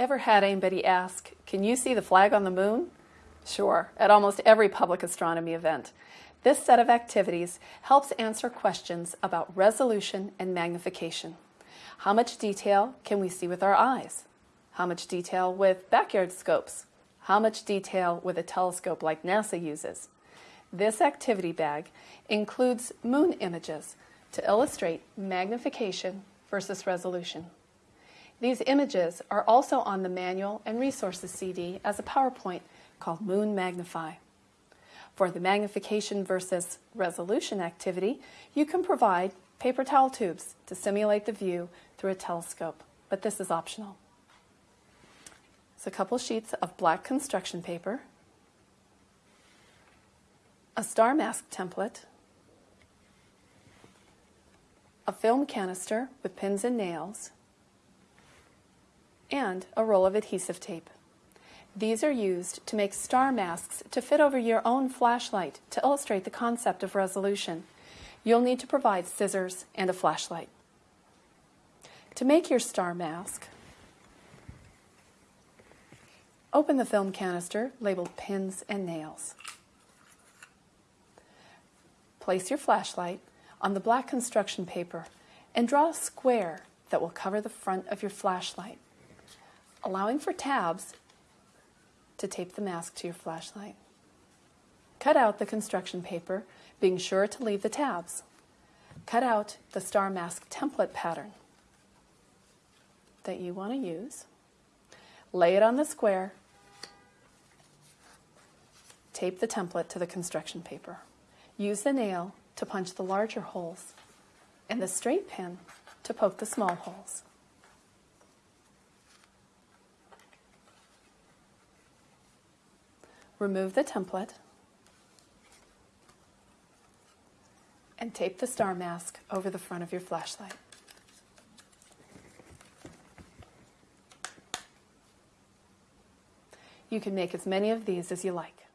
Ever had anybody ask, can you see the flag on the moon? Sure, at almost every public astronomy event. This set of activities helps answer questions about resolution and magnification. How much detail can we see with our eyes? How much detail with backyard scopes? How much detail with a telescope like NASA uses? This activity bag includes moon images to illustrate magnification versus resolution. These images are also on the manual and resources CD as a PowerPoint called Moon Magnify. For the magnification versus resolution activity, you can provide paper towel tubes to simulate the view through a telescope, but this is optional. It's a couple sheets of black construction paper, a star mask template, a film canister with pins and nails, and a roll of adhesive tape. These are used to make star masks to fit over your own flashlight to illustrate the concept of resolution. You'll need to provide scissors and a flashlight. To make your star mask, open the film canister labeled pins and nails. Place your flashlight on the black construction paper and draw a square that will cover the front of your flashlight, allowing for tabs to tape the mask to your flashlight. Cut out the construction paper, being sure to leave the tabs. Cut out the star mask template pattern that you want to use. Lay it on the square. Tape the template to the construction paper. Use the nail to punch the larger holes and the straight pin to poke the small holes. Remove the template and tape the star mask over the front of your flashlight. You can make as many of these as you like.